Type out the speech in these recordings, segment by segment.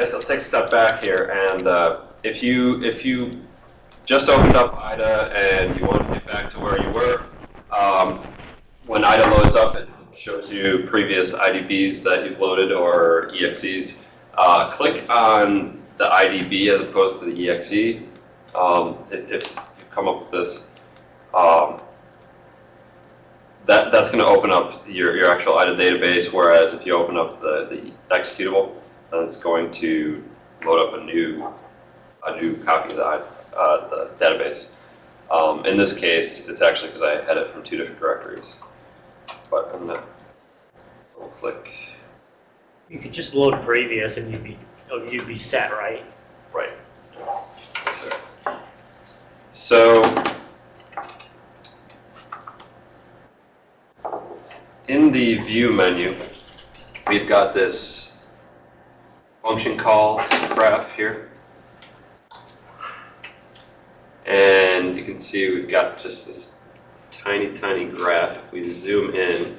Yes, I'll take a step back here, and uh, if you if you just opened up IDA and you want to get back to where you were, um, when IDA loads up, it shows you previous IDBs that you've loaded or EXEs. Uh, click on the IDB as opposed to the EXE. Um, if, if you come up with this, um, that, that's going to open up your, your actual IDA database, whereas if you open up the, the executable, then it's going to load up a new a new copy of the, uh, the database. Um, in this case, it's actually because I had it from two different directories. But I'm to double click. You could just load previous and you'd be, oh, you'd be set, right? Right. So, in the view menu, we've got this function calls graph here. And you can see we've got just this tiny, tiny graph. If we zoom in,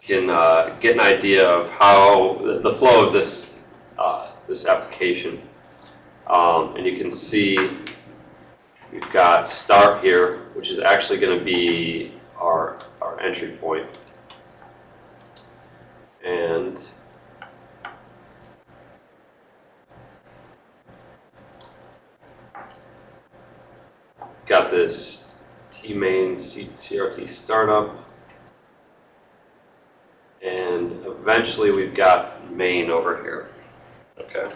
you can uh, get an idea of how the flow of this uh, this application. Um, and you can see we've got start here, which is actually going to be our, our entry point. And got this tmain C CRT startup. And eventually we've got main over here. Okay.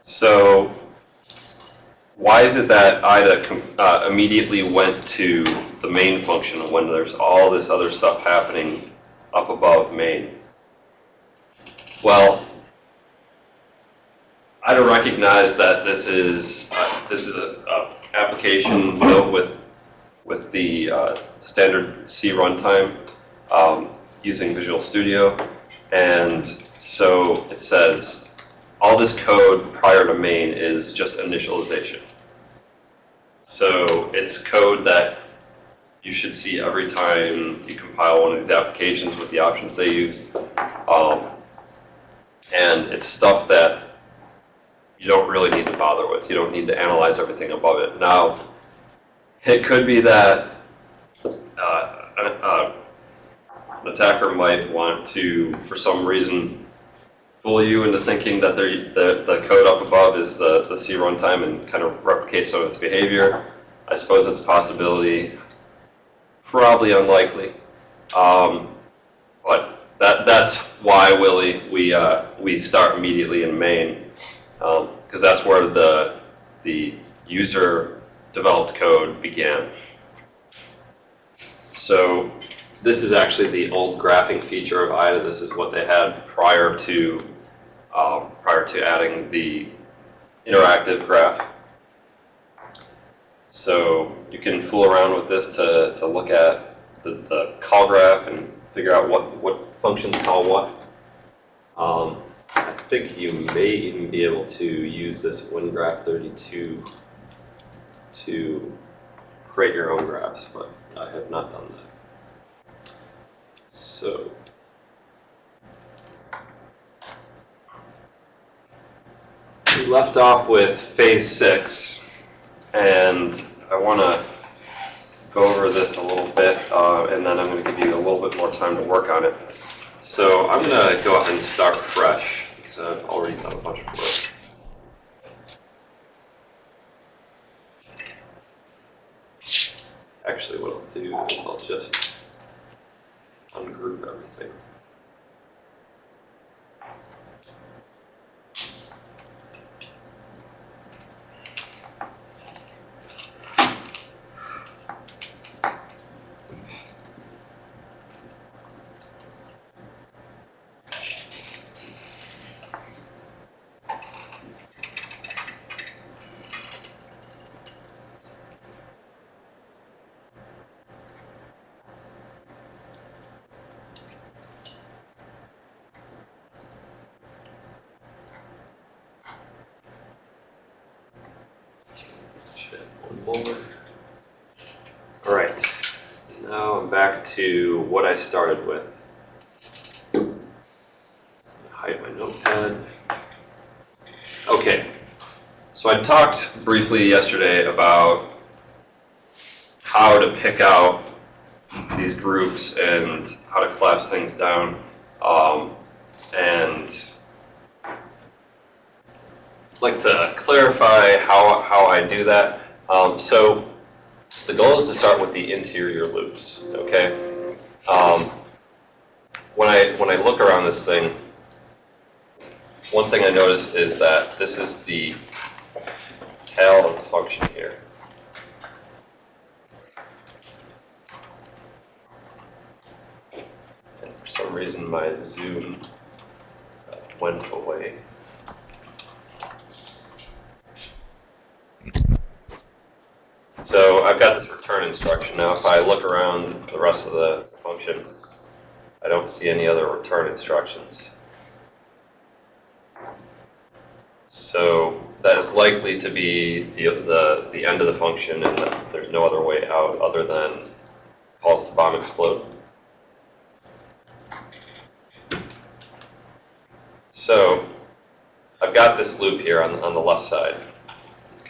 So why is it that IDA uh, immediately went to the main function when there's all this other stuff happening up above main? Well, IDA recognized that this is uh, this is a, a, application built with with the uh, standard C runtime um, using Visual Studio, and so it says all this code prior to main is just initialization. So it's code that you should see every time you compile one of these applications with the options they use. Um, and it's stuff that you don't really need to bother with. You don't need to analyze everything above it. Now, it could be that uh, an, uh, an attacker might want to, for some reason, fool you into thinking that the, the code up above is the, the C runtime and kind of replicate some of its behavior. I suppose it's a possibility. Probably unlikely. Um, but that, that's why, Willie, we, uh, we start immediately in main because um, that's where the, the user developed code began. So this is actually the old graphing feature of IDA. This is what they had prior to um, prior to adding the interactive graph. So you can fool around with this to, to look at the, the call graph and figure out what, what functions call what. Um, I think you may even be able to use this WinGraph32 to create your own graphs, but I have not done that. So we left off with phase six, and I want to go over this a little bit, uh, and then I'm going to give you a little bit more time to work on it. So I'm going to go ahead and start fresh, because I've already done a bunch of work. Actually, what I'll do is I'll just ungroup everything. All right, now I'm back to what I started with. Hide my notepad. Okay, so I talked briefly yesterday about how to pick out these groups and how to collapse things down. Um, and like to clarify how, how I do that. Um, so the goal is to start with the interior loops, okay? Um, when I when I look around this thing, one thing I notice is that this is the tail of the function here. And for some reason my zoom uh, went away. So I've got this return instruction. Now if I look around the rest of the function, I don't see any other return instructions. So that is likely to be the, the, the end of the function and that there's no other way out other than calls to bomb explode. So I've got this loop here on, on the left side.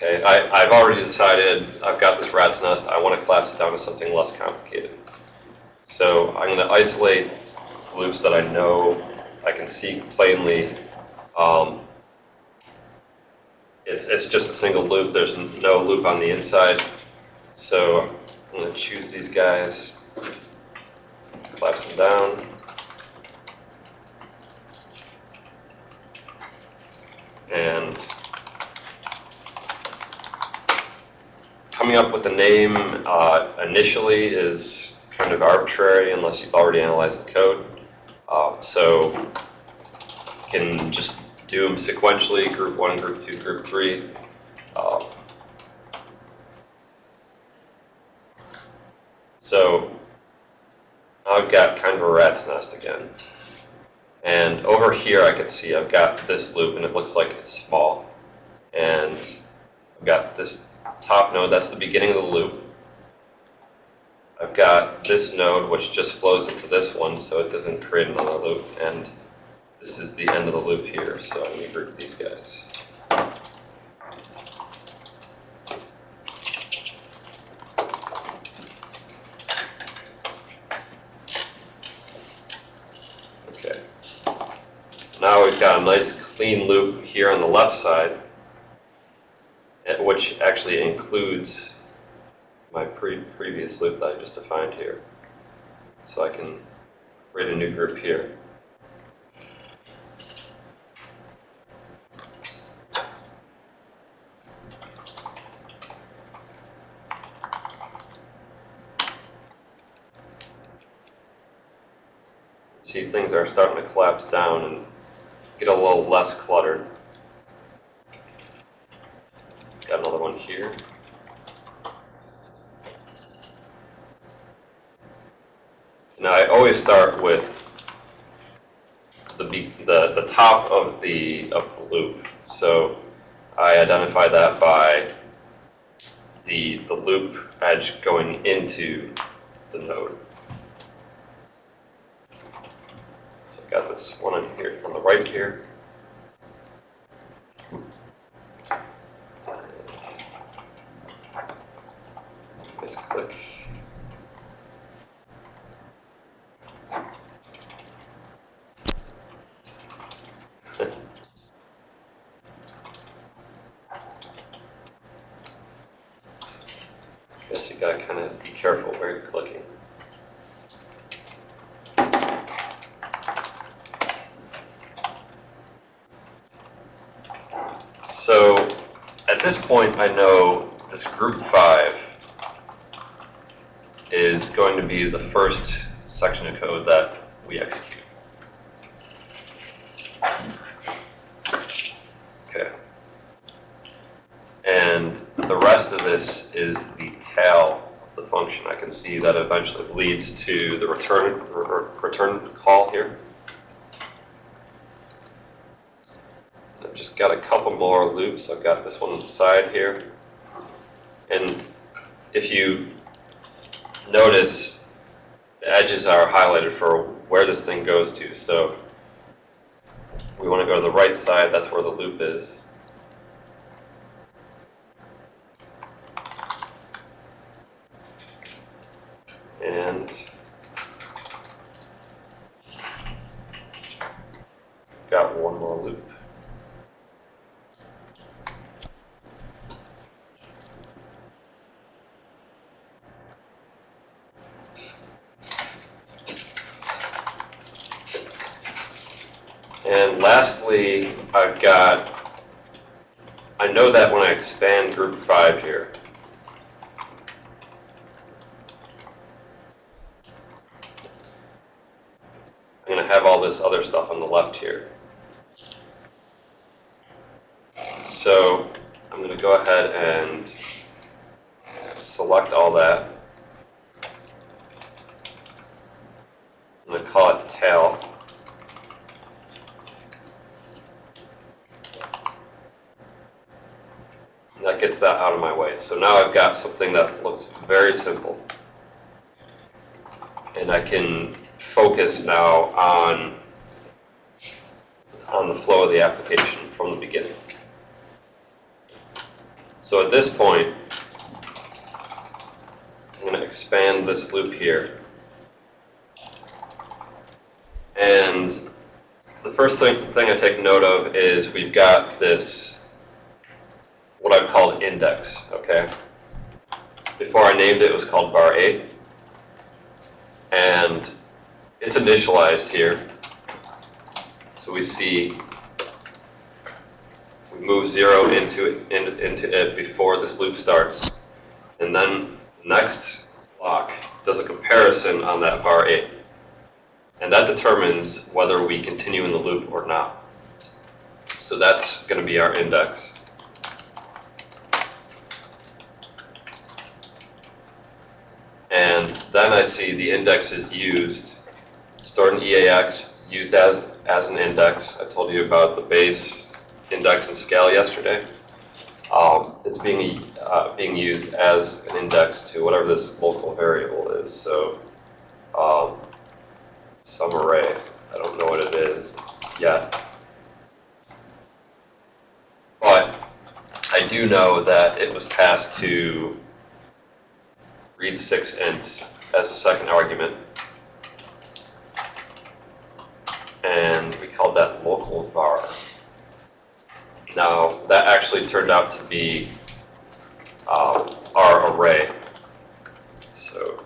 Okay, I, I've already decided I've got this rat's nest. I want to collapse it down to something less complicated. So I'm going to isolate the loops that I know I can see plainly. Um, it's, it's just a single loop. There's no loop on the inside. So I'm going to choose these guys, collapse them down. And coming up with a name uh, initially is kind of arbitrary unless you've already analyzed the code. Uh, so you can just do them sequentially, group one, group two, group three. Uh, so I've got kind of a rat's nest again. And over here I can see I've got this loop and it looks like it's small. And I've got this top node, that's the beginning of the loop. I've got this node which just flows into this one so it doesn't create another loop. And this is the end of the loop here, so going to group these guys. Okay. Now we've got a nice clean loop here on the left side, which actually includes my pre previous loop that I just defined here. So I can create a new group here. See, things are starting to collapse down and get a little less cluttered. Got another one here. Now I always start with the the the top of the of the loop. So I identify that by the the loop edge going into the node. So I've got this one on here on the right here. Just click. Guess you gotta kind of be careful where you're clicking. So at this point, I know this group five is going to be the first section of code that we execute. Okay. And the rest of this is the tail of the function. I can see that eventually leads to the return, return call here. I've just got a couple more loops. I've got this one on the side here. And if you notice, the edges are highlighted for where this thing goes to. So we want to go to the right side, that's where the loop is. And got one more loop. And lastly, I've got, I know that when I expand group five here, I'm gonna have all this other stuff on the left here. So I'm gonna go ahead and select all that. I'm gonna call it tail. That gets that out of my way. So now I've got something that looks very simple. And I can focus now on, on the flow of the application from the beginning. So at this point, I'm going to expand this loop here. And the first thing, thing I take note of is we've got this, what I've called index, okay? Before I named it, it was called var 8. And it's initialized here. So we see we move 0 into it, in, into it before this loop starts. And then next block does a comparison on that var 8. And that determines whether we continue in the loop or not. So that's going to be our index. And then I see the index is used, stored in EAX, used as, as an index. I told you about the base index and scale yesterday. Um, it's being, uh, being used as an index to whatever this local variable is. So um, some array. I don't know what it is yet. But I do know that it was passed to read 6 ints as a second argument. And we called that local var. Now, that actually turned out to be uh, our array. So,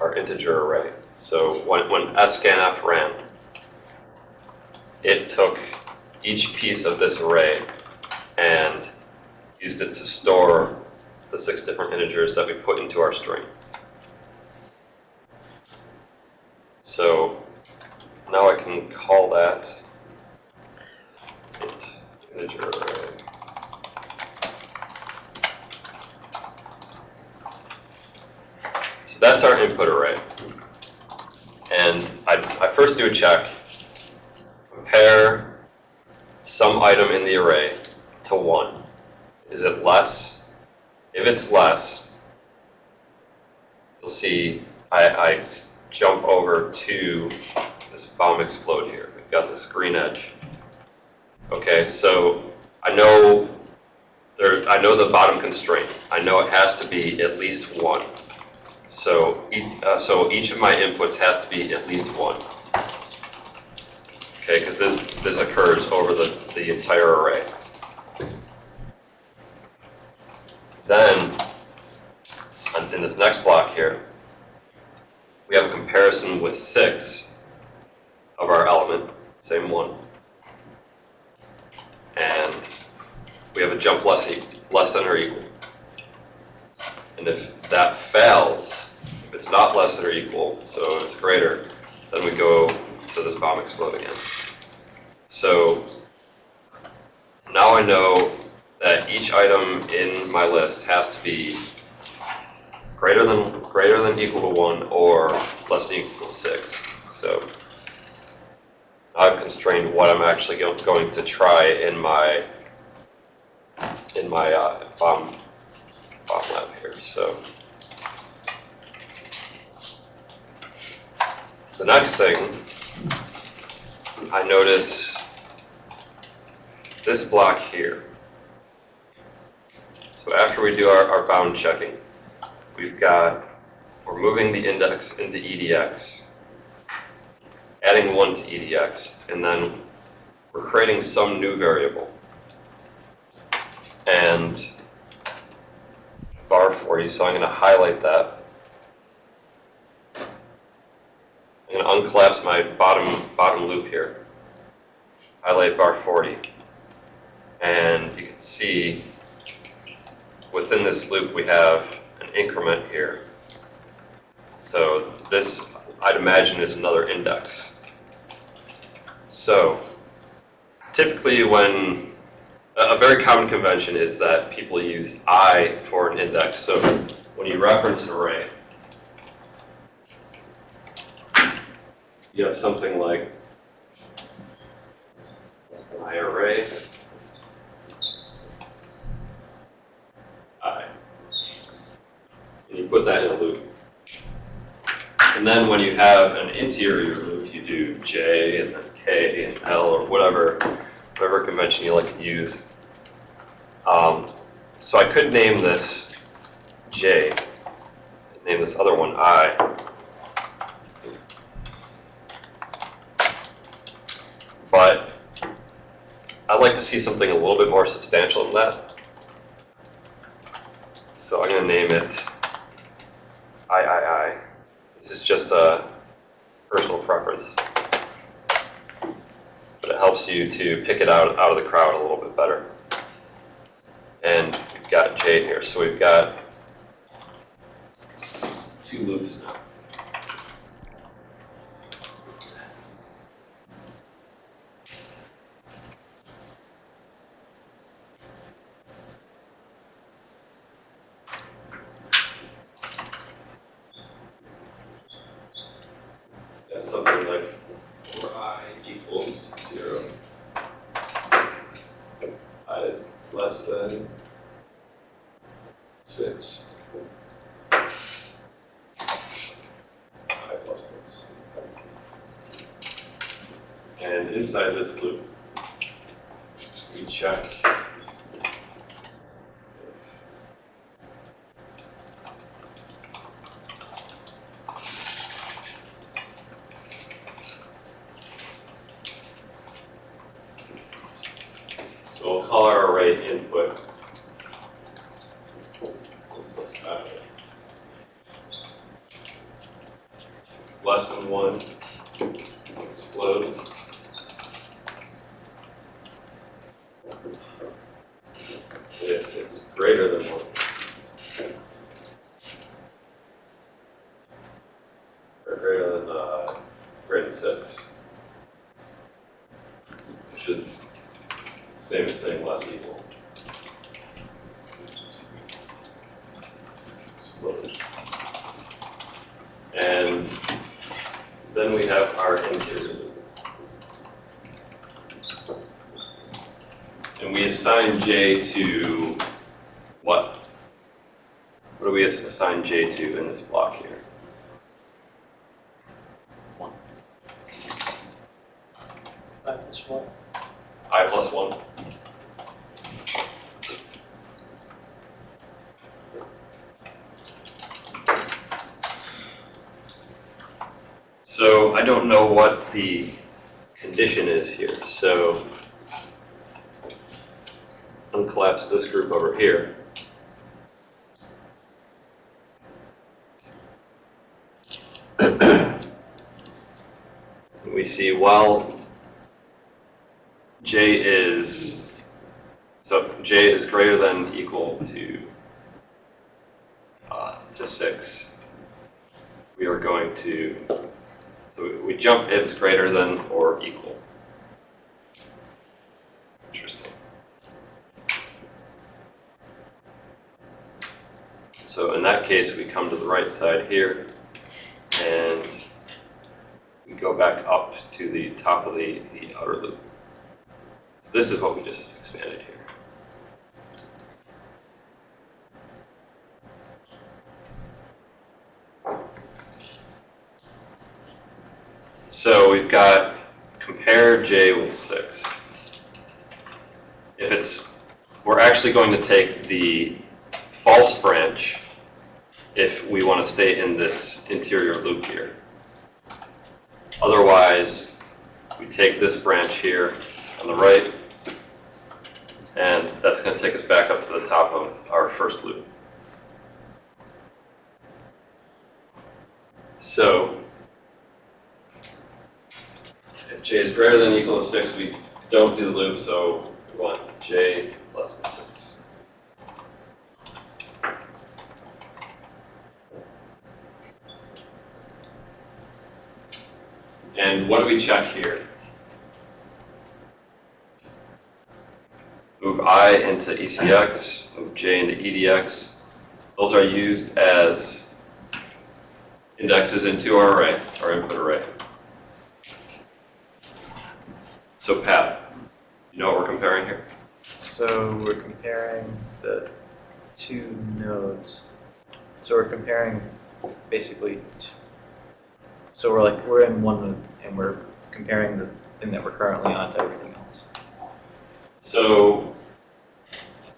our integer array. So when, when scanf ran, it took each piece of this array and used it to store the six different integers that we put into our string. So now I can call that integer array. So that's our input array. And I, I first do a check, compare some item in the array to 1. Is it less? If it's less, you'll see I, I jump over to this bomb explode here. We've got this green edge. Okay, so I know there, I know the bottom constraint. I know it has to be at least 1. So, uh, so each of my inputs has to be at least 1. Okay, because this, this occurs over the, the entire array. Then, in this next block here, we have a comparison with six of our element, same one. And we have a jump less, less than or equal. And if that fails, if it's not less than or equal, so it's greater, then we go to this bomb explode again. So now I know that each item in my list has to be greater than greater than equal to one or less than equal to six. So I've constrained what I'm actually go- going to try in my in my uh, bomb bomb lab here. So the next thing I notice this block here. So after we do our, our bound checking, we've got, we're moving the index into EDX, adding one to EDX, and then we're creating some new variable. And var 40, so I'm going to highlight that. I'm going to uncollapse my bottom, bottom loop here. Highlight var 40. And you can see within this loop we have an increment here. So this, I'd imagine, is another index. So typically when, a very common convention is that people use i for an index. So when you reference an array, you have something like i array i. And you put that in a loop. And then when you have an interior loop, you do j and then k and l or whatever, whatever convention you like to use. Um, so I could name this j, name this other one i. But I'd like to see something a little bit more substantial than that. So I'm going to name it III. This is just a personal preference. But it helps you to pick it out, out of the crowd a little bit better. And we've got J here, so we've got two loops now. Yeah, something like for i equals zero. i is less than six. i plus one. And inside this loop, we check So we'll call our array input. Uh, It's less than one, explode. If it's greater than one. Or greater than, uh, greater than six. Which is same as saying less equal. And then we have our interior. And we assign j to what? What do we assign j to in this block here? That is what, i plus 1. So I don't know what the is here, so uncollapse this group over here. We see, well, j is, so j is greater than equal to, uh, to 6. We are going to, so we- we jump if it's greater than or equal. Interesting. So in that case, we come to the right side here, and go back up to the top of the, the outer loop. So this is what we just expanded here. So we've got compare J with six. If it's, we're actually going to take the false branch if we want to stay in this interior loop here. Otherwise, we take this branch here on the right, and that's going to take us back up to the top of our first loop. So, if j is greater than or equal to 6, we don't do the loop, so we want j less than 6. And what do we check here? Move i into ECX, move j into EDX. Those are used as indexes into our array, our input array. So Pat, you know what we're comparing here? So we're comparing the two nodes. So we're comparing basically, so we're like, we're in one node and we're comparing the thing that we're currently on to everything else. So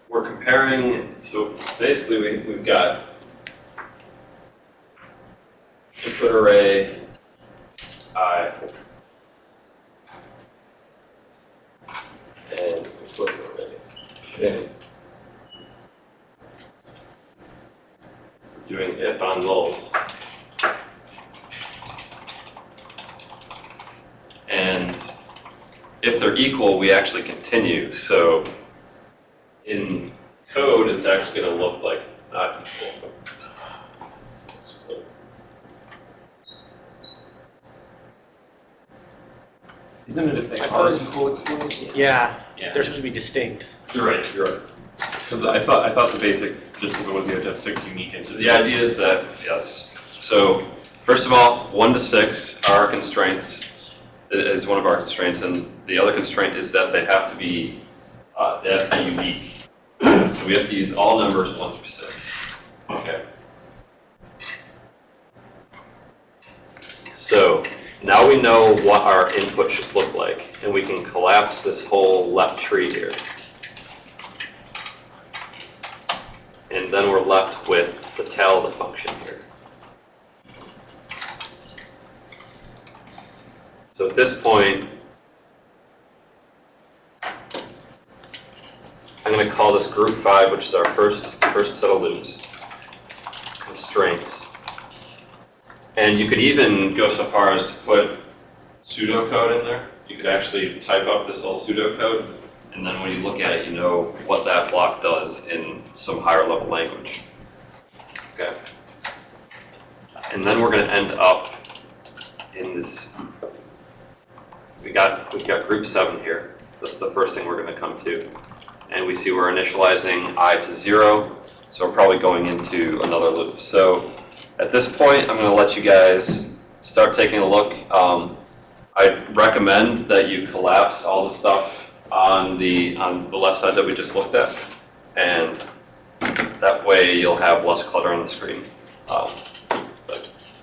we're comparing, so basically we, we've got input array i and input array j. Doing if on nulls. And if they're equal, we actually continue. So in code, it's actually going to look like not equal. Isn't it if they I are thought- equal, it's still? Yeah, Yeah. they're supposed to be distinct. You're right, you're right. Because I thought, I thought the basic gist of it was you have to have six unique So instances. the idea is that, yes. So first of all, one to six are our constraints, i- is one of our constraints. And the other constraint is that they have to be, uh, they have to be unique. So we have to use all numbers one through six. Okay. So now we know what our input should look like, and we can collapse this whole left tree here. And then we're left with the tail of the function here. So at this point, I'm going to call this group five, which is our first, first set of loops, constraints. And you could even go so far as to put pseudocode in there. You could actually type up this little pseudocode, and then when you look at it, you know what that block does in some higher level language. Okay. And then we're going to end up in this, we got, we've got group seven here. That's the first thing we're going to come to. And we see we're initializing i to zero, so we're probably going into another loop. So at this point, I'm going to let you guys start taking a look. Um, I recommend that you collapse all the stuff on the on the left side that we just looked at, and that way you'll have less clutter on the screen. Um,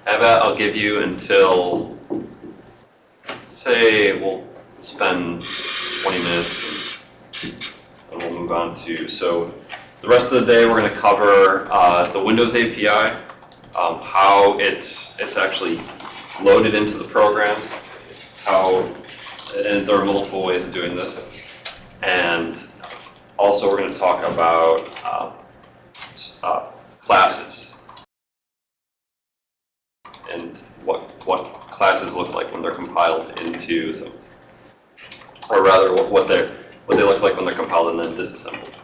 have that. I'll give you until say we'll spend 20 minutes, and, we'll move on to so. The rest of the day, we're going to cover uh, the Windows API, um, how it's it's actually loaded into the program, how and there are multiple ways of doing this, and also we're going to talk about s- uh, classes and what what classes look like when they're compiled into some, or rather what, what they what they look like when they're compiled and then disassembled.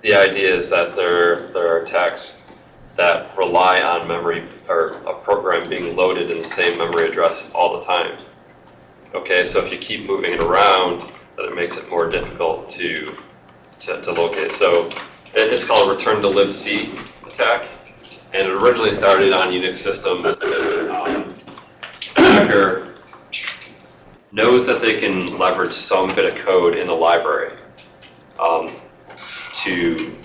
The idea is that there, there are attacks that rely on memory or a program being loaded in the same memory address all the time. Okay, so if you keep moving it around, then it makes it more difficult to, to, to locate. So it's called a return to libc attack, and it originally started on Unix systems. Um, Hacker knows that they can leverage some bit of code in the library. Um, to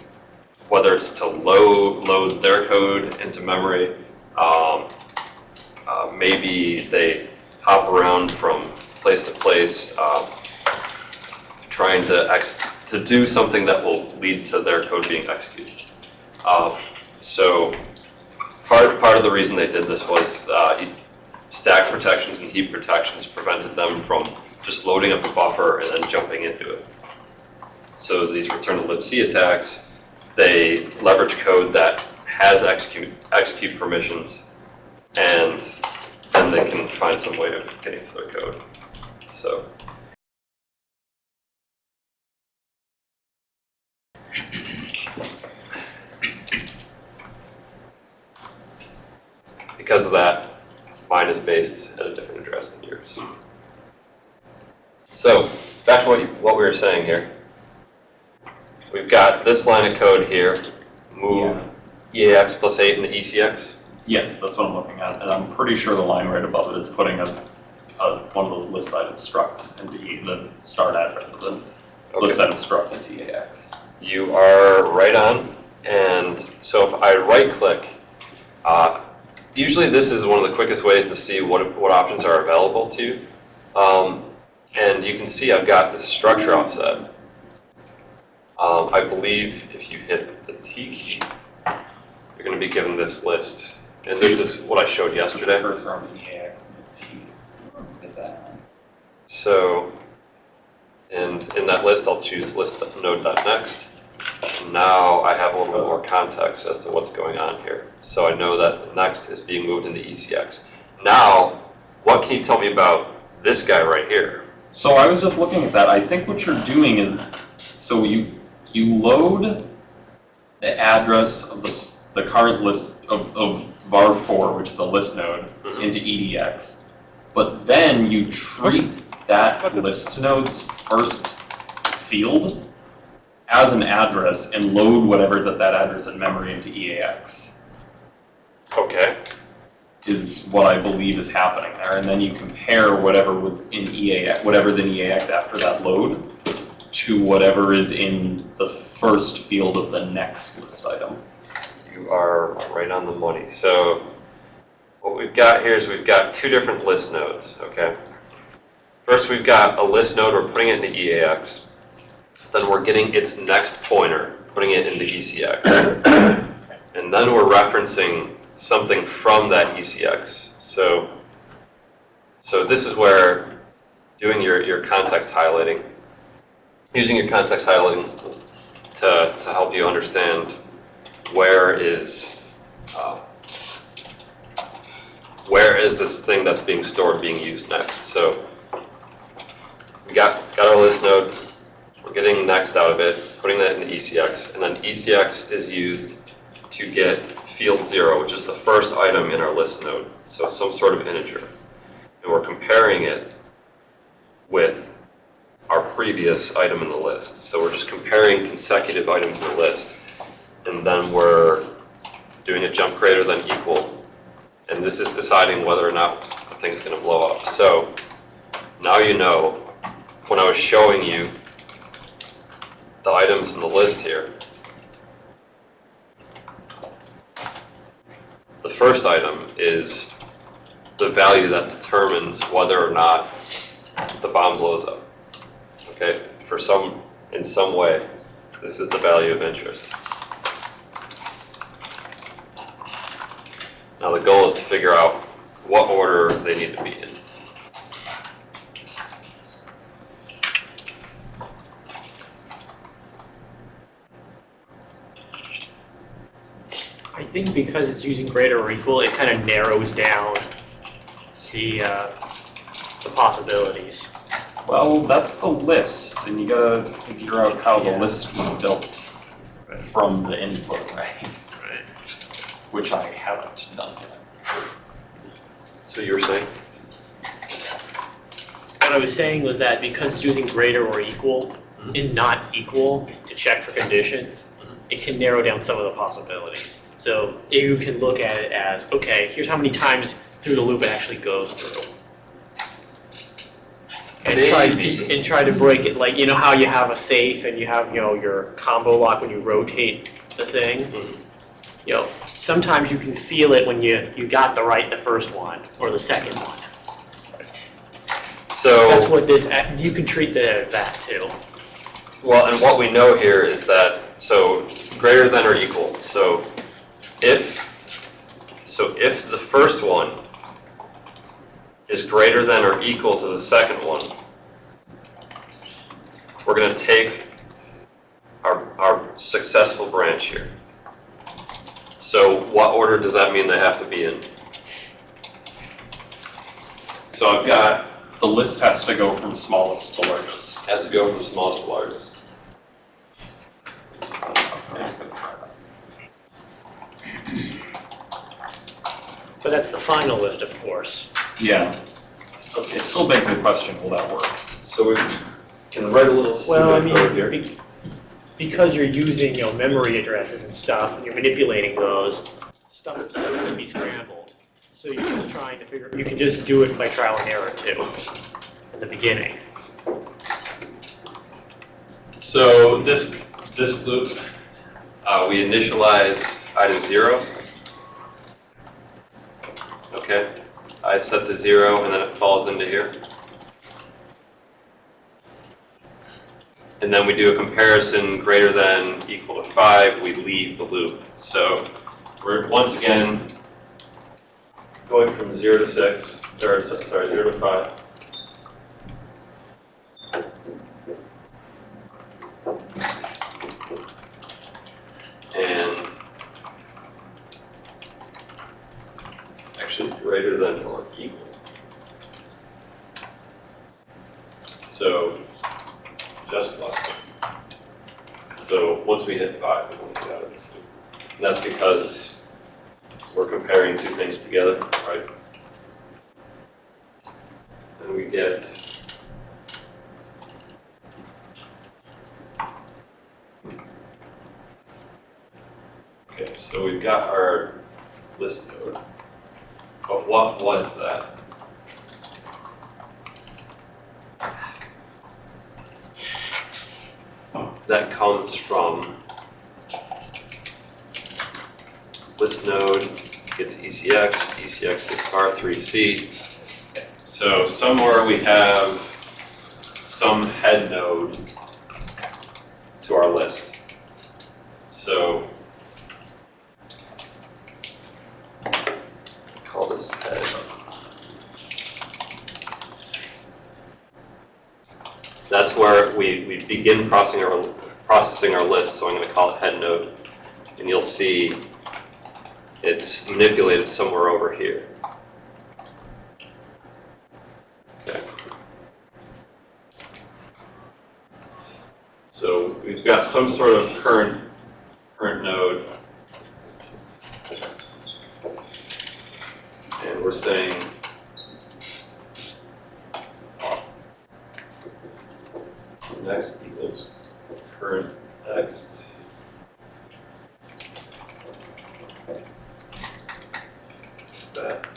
whether it's to load load their code into memory, um, maybe they hop around from place to place, uh, trying to to do something that will lead to their code being executed. Um, So part, part of the reason they did this was uh, stack protections and heap protections prevented them from just loading up a buffer and then jumping into it. So these return to libc attacks, they leverage code that has execute, execute permissions, and then they can find some way of getting to their code. So. Because of that, mine is based at a different address than yours. So, back to what, you, what we were saying here. We've got this line of code here, move EAX plus 8 into ECX. Yes, that's what I'm looking at, and I'm pretty sure the line right above it is putting a, a, one of those list item structs into E- the start address of the list item struct into EAX. You are right on, and so if I right-click, uh, usually this is one of the quickest ways to see what, what options are available to you. Um, and you can see I've got the structure offset. Um, I believe if you hit the T key, you're going to be given this list. And this is what I showed yesterday. Cursor on the EAX and the T. So, and in that list, I'll choose list node.next. Now I have a little bit more context as to what's going on here. So I know that the next is being moved into ECX. Now, what can you tell me about this guy right here? So I was just looking at that. I think what you're doing is, so you you load the address of the s- the current list of, of var4, which is a list node, Mhm. into EDX, but then you treat that list node's first field as an address and load whatever's at that address in memory into EAX. Okay, is what I believe is happening there, and then you compare whatever was in EAX, whatever's in EAX after that load to whatever is in the first field of the next list item. you are right on the money. So what we've got here is we've got two different list nodes, okay? First, we've got a list node, we're putting it into EAX. Then we're getting its next pointer, putting it into ECX. And then we're referencing something from that ECX. So, so this is where doing your, your context highlighting, using your context highlighting to, to help you understand where is, uh, where is this thing that's being stored being used next? So we got, got our list node, we're getting next out of it, putting that into ECX, and then ECX is used to get field zero, which is the first item in our list node, so some sort of integer. And we're comparing it with our previous item in the list. So we're just comparing consecutive items in the list and then we're doing a jump greater than equal. And this is deciding whether or not the thing's going to blow up. So now you know, when I was showing you the items in the list here, the first item is the value that determines whether or not the bomb blows up. Okay, for some, in some way, this is the value of interest. Now the goal is to figure out what order they need to be in. I think because it's using greater or equal, it kind of narrows down the, uh, the possibilities. Well, that's the list, and you gotta figure out how the Yeah. list was built from the input, Right. Right. which I haven't done yet. So you're saying? What I was saying was that because it's using greater or equal Mhm. and not equal to check for conditions, it can narrow down some of the possibilities. So you can look at it as, okay, here's how many times through the loop it actually goes through. And try, and try to break it, like, you know how you have a safe and you have, you know, your combo lock when you rotate the thing? Mhm. you know, sometimes you can feel it when you, you got the right the first one or the second one. So. That's what this, you can treat that as that too. Well, and what we know here is that, so greater than or equal, so if, so if the first one is greater than or equal to the second one, we're gonna take our, our successful branch here. So what order does that mean they have to be in? So I've got, the list has to go from smallest to largest. Has to go from smallest to largest. I'm just gonna try that. But that's the final list, of course. Yeah. Okay, it still begs the question, will that work? So we can write a little Well, I pseudocode here. mean, be- because you're using, you know, memory addresses and stuff, and you're manipulating those, stuff is going to be scrambled. So you're just trying to figure, you can just do it by trial and error too, in the beginning. So this, this loop, uh, we initialize item zero. Okay, i set to zero and then it falls into here. And then we do a comparison greater than equal to five, we leave the loop. So we're once again going from zero to six, or sorry, zero to five. and actually greater than or equal. So just less than. So once we hit five, we want to get out of this loop. And that's because we're comparing two things together, right? And we get Okay, so we've got our list node. But what was that? That comes from list node gets ECX, ECX gets var 3C. So somewhere we have some head node to our list. So call this head. That's where we, we begin processing our, processing our list, so I'm gonna call it head node. And you'll see it's manipulated somewhere over here. Okay. So we've got some sort of current node and we're saying next equals current next. That.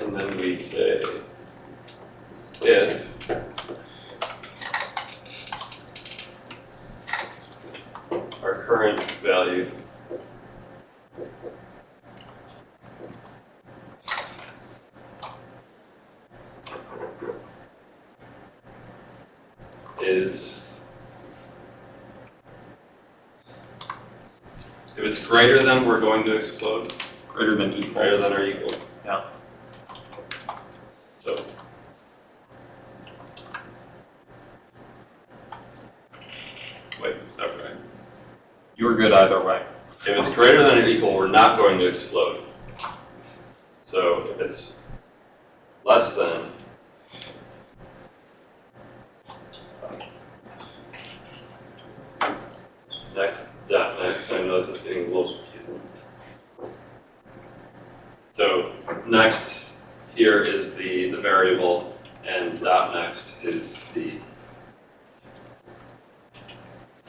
And then we say if our current value is if it's greater than, we're going to explode, Greater than equal. greater than or equal. Yeah. So. Wait, is that right? You're good either way. If it's greater than or equal, we're not going to explode. So if it's less than, next, dot next, I know this is getting a little confusing. So next here is the, the variable and dot next is the,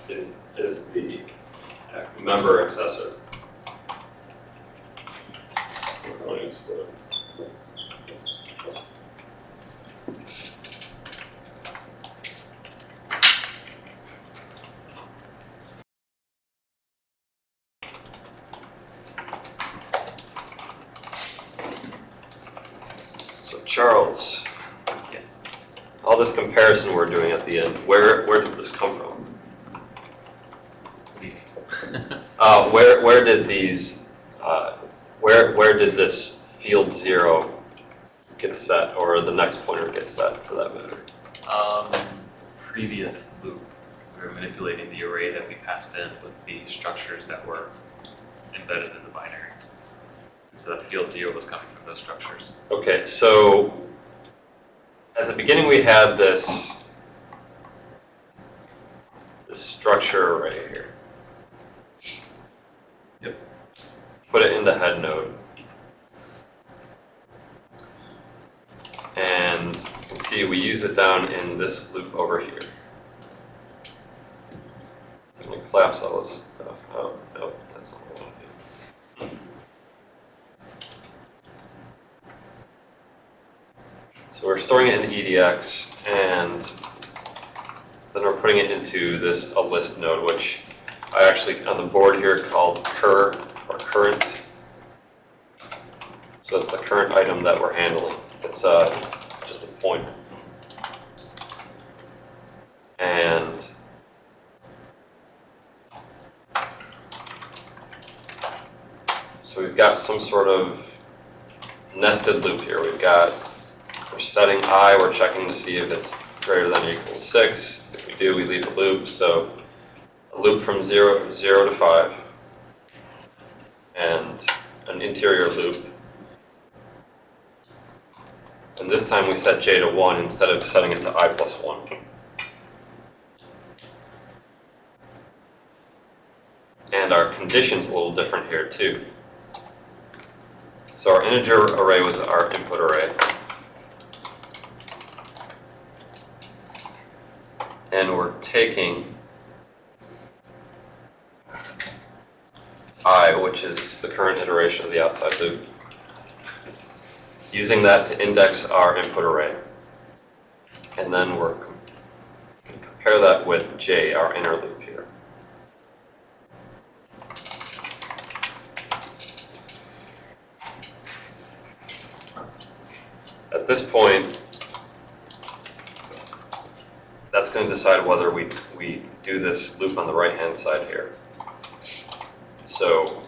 is, is the member accessor. We're going to explode. Charles, Yes. all this comparison we're doing at the end, where, where did this come from? Uh, where, did these, uh, where, where did this field zero get set, or the next pointer get set, for that matter? Um, previous loop, we were manipulating the array that we passed in with the structures that were embedded in the binary. So that field zero was coming from those structures. Okay, so at the beginning we had this this structure array here. Put it in the head node. And you can see we use it down in this loop over here. So I'm going to collapse all this stuff. Oh, no, that's not what I want to do. So we're storing it in EDX, and then we're putting it into this a list node, which I actually on the board here called cur or current. So it's the current item that we're handling. It's uh, just a pointer. And so we've got some sort of nested loop here. We've got we're setting i, we're checking to see if it's greater than or equal to 6. If we do, we leave a loop. So a loop from 0, 0 to 5, and an interior loop. And this time we set j to 1 instead of setting it to i plus 1. And our condition's a little different here too. So our integer array was our input array. and we're taking i, which is the current iteration of the outside loop, using that to index our input array. And then we're going to compare that with j, our inner loop here. At this point, that's going to decide whether we, we do this loop on the right-hand side here. So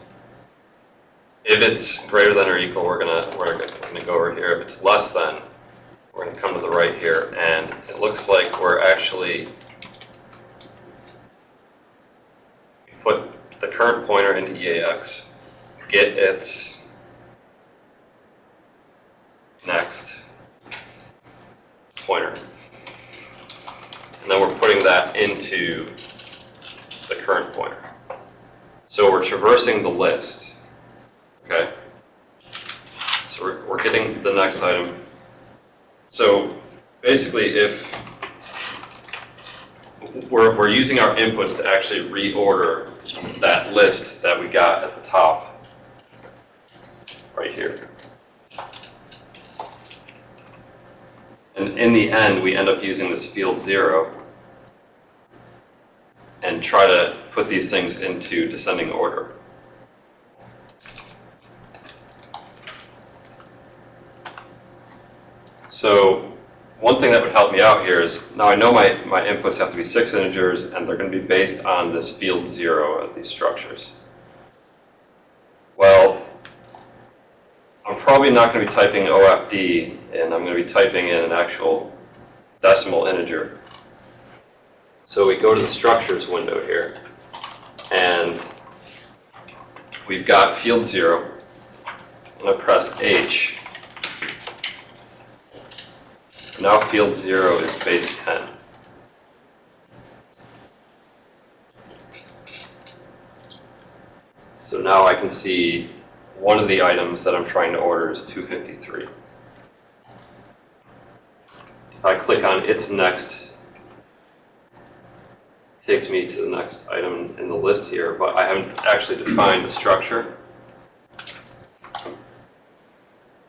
if it's greater than or equal, we're gonna, we're gonna go over here. If it's less than, we're gonna come to the right here, and it looks like we're actually put the current pointer into EAX, get its next pointer. And then we're putting that into the current pointer. So we're traversing the list, okay? So we're, we're getting the next item. So basically, if we're, we're using our inputs to actually reorder that list that we got at the top, right here. And in the end, we end up using this field zero and try to put these things into descending order. So one thing that would help me out here is, now I know my, my inputs have to be six integers and they're going to be based on this field zero of these structures. Well, I'm probably not going to be typing OFD and I'm going to be typing in an actual decimal integer. So we go to the structures window here, and we've got field zero. I'm going to press H. Now field zero is base 10. So now I can see one of the items that I'm trying to order is 253. If I click on its next, takes me to the next item in the list here, but I haven't actually defined the structure.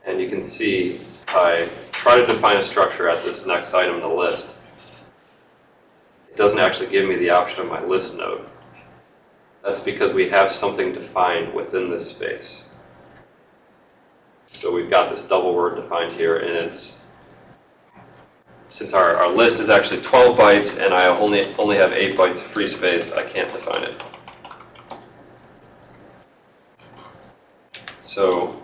And you can see I try to define a structure at this next item in the list. It doesn't actually give me the option of my list node. That's because we have something defined within this space. So we've got this double word defined here, and it's, since our, our list is actually 12 bytes, and I only, only have 8 bytes of free space, I can't define it. So,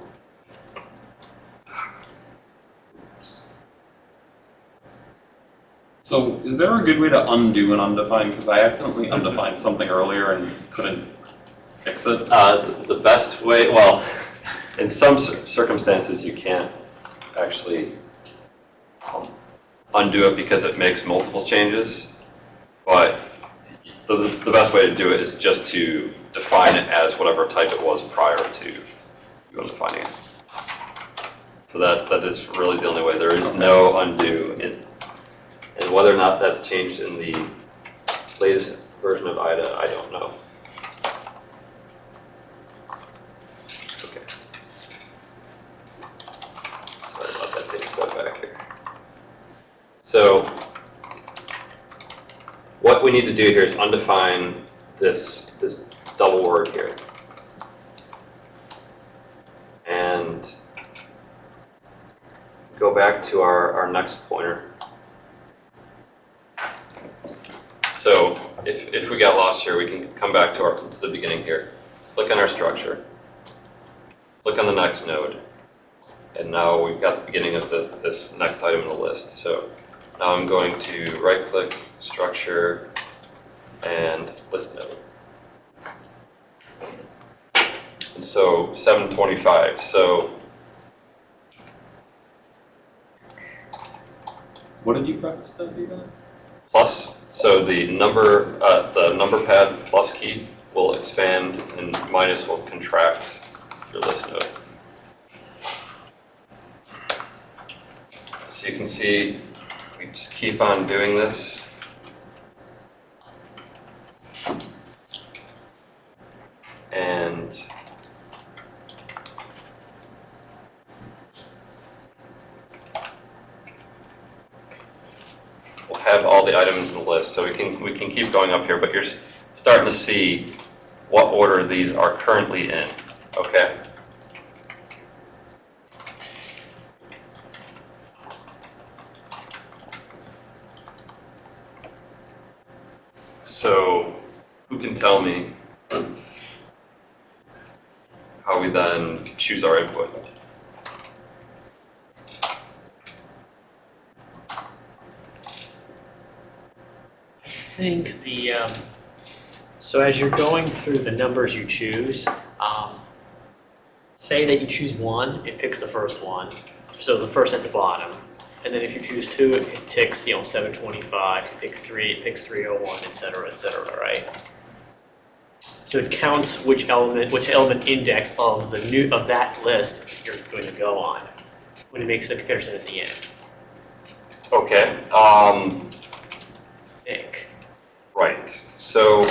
So is there a good way to undo an undefined? Because I accidentally undefined something earlier and couldn't fix it. uh, the best way, well, in some circumstances, you can't actually um, undo it because it makes multiple changes, but the, the best way to do it is just to define it as whatever type it was prior to you undefining it. So that, that is really the only way. There is no undo. in- And whether or not that's changed in the latest version of IDA, I don't know. Okay. Sorry about that, take a step back here. So, what we need to do here is undefine this, this double word here. And go back to our, our next pointer. So, if, if we got lost here, we can come back to our, to the beginning here. Click on our structure. Click on the next node. And now we've got the beginning of the, this next item in the list. So now I'm going to right-click, structure, and list node. And so 725, so What did you press to do that? plus, so the number, uh, the number pad plus key will expand and minus will contract your list node. So you can see, just keep on doing this. And we'll have all the items in the list, so we can, we can keep going up here, but you're starting to see what order these are currently in, okay? So, who can tell me how we then choose our input? I think the, um, so as you're going through the numbers you choose, um, say that you choose one, it picks the first one, so the first at the bottom. And then if you choose two, it ticks, you know, 725, pick three, it picks 301, et cetera, et cetera, right? So it counts which element, which element index of the new, of that list you're going to go on when it makes the comparison at the end, Okay, um, I think. right, so,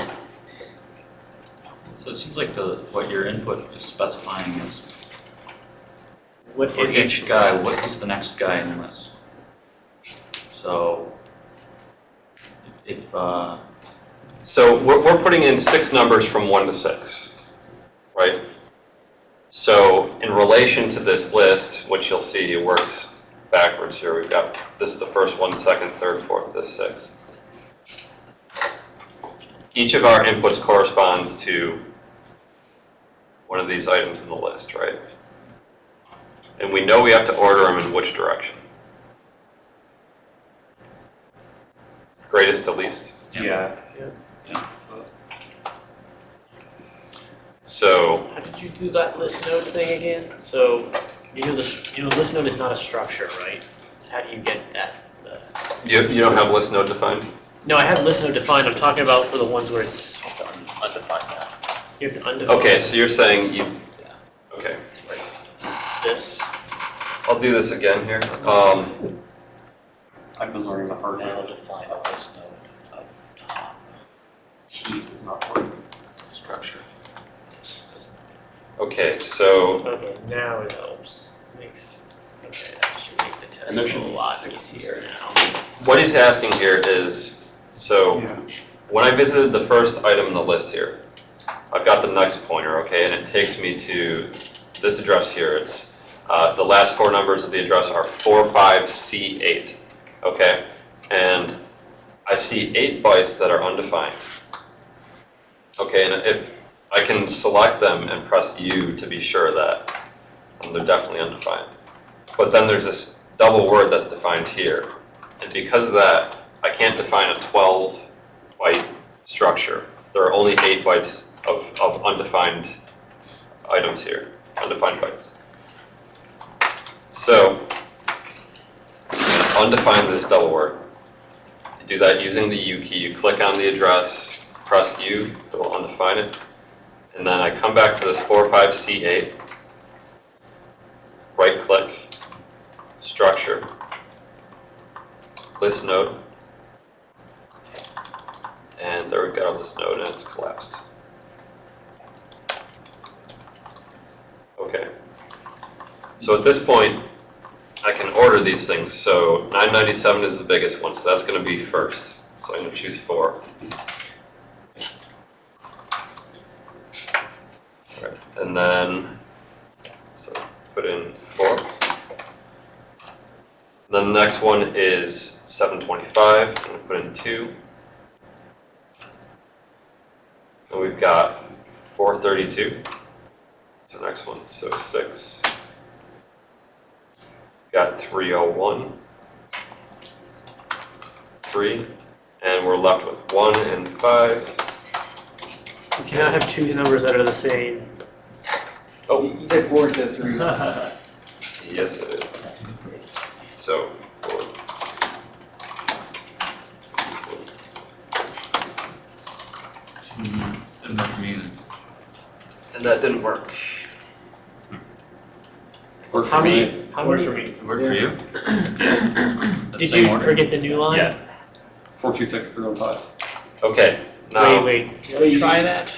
So it seems like the, what your input is specifying is What for each guy, what is the next guy in the list? So if, uh, so we're, we're putting in six numbers from one to six, right? So in relation to this list, which you'll see, it works backwards here. We've got, this is the first one, second, third, fourth, this sixth. Each of our inputs corresponds to one of these items in the list, right? And we know we have to order them in which direction? Greatest to least? Yeah. So, How did you do that list node thing again? So, you know, the, you know, list node is not a structure, right? So how do you get that? the- you, you don't have list node defined? No, I have list node defined, I'm talking about for the ones where it's, have to un- undefine that. you have to undefine Okay, so you're saying you, Yeah. okay, this, I'll do this again here. Um, I've been learning the hard Now way. define a list node of top Key is not working. structure. This is okay, so, okay, now it helps. This makes, okay, that should make the test And there a be lot six easier now. what he's asking here is, so, when I visited the first item in the list here, I've got the next pointer, okay, and it takes me to this address here. It's Uh, the last four numbers of the address are 45C8, okay? And I see eight bytes that are undefined. Okay, and if I can select them and press U to be sure that um, they're definitely undefined. But then there's this double word that's defined here. And because of that, I can't define a 12 byte structure. There are only eight bytes of, of undefined items here, undefined bytes. So, I'm gonna undefine this double word. You do that using the U key. You click on the address, press U, it will undefine it. And then I come back to this 45C8, right click, structure, list node, and there we've got a list node and it's collapsed. Okay. So at this point, I can order these things. So 997 is the biggest one, so that's going to be first. So I'm going to choose 4. And then, so put in four. The next one is 725, I'm going to put in two. And we've got 432. So next one, so six. Got 301. Three. And we're left with one and five. You cannot have two numbers that are the same. Oh, You said four instead of three. yes it is. So, four. Didn't work for me then. And that didn't work. Work How for me. many, how many, It worked for you? did Same you order? forget the new line? Yeah. Four two six three one five. Okay, Wait, now, wait, you wanna try that?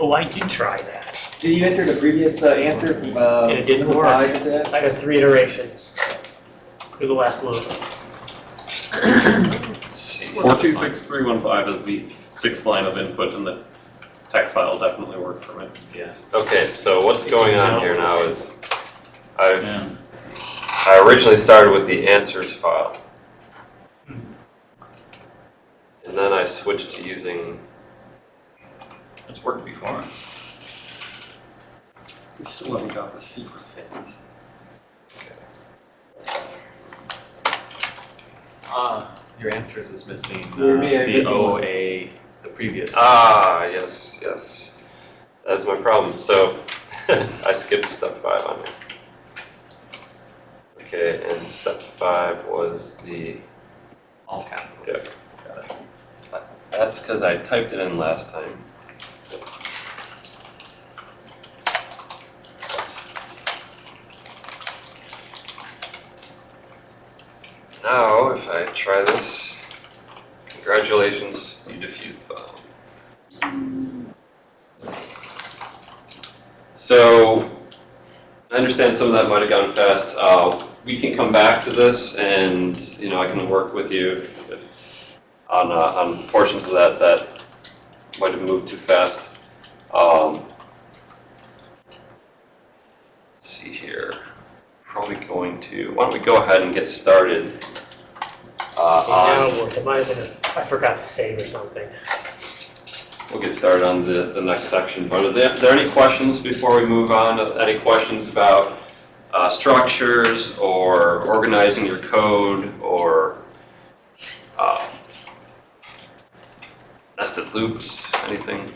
Oh, I did try that. Did you enter the previous uh, answer from, uh? And it didn't number work. five into that? I got three iterations through the last loop. Four two six three one five is the sixth line of input and the text file definitely worked for me. Yeah. Okay, so what's going on here now is, I've Yeah. I originally started with the answers file. And then I switched to using, It's worked before. We still haven't got the secret fits. Uh, your answers is missing uh, Well, me, I'm the missing one. OA, the previous. ah, yes, yes. That's my problem. So I skipped step five on here. Okay, and step five was the, All capital. yeah. Got it. That's because I typed it in last time. Now, if I try this, congratulations, you defused the bomb. So, I understand some of that might have gone fast. Uh, we can come back to this and, you know, I can work with you on, uh, on portions of that that might have moved too fast. Um, let's see here. Probably going to, why don't we go ahead and get started uh, on, worked. It might have been, a- I forgot to save or something. we'll get started on the, the next section. But are there, are there any questions before we move on? Any questions about uh, structures or organizing your code or uh, nested loops, anything?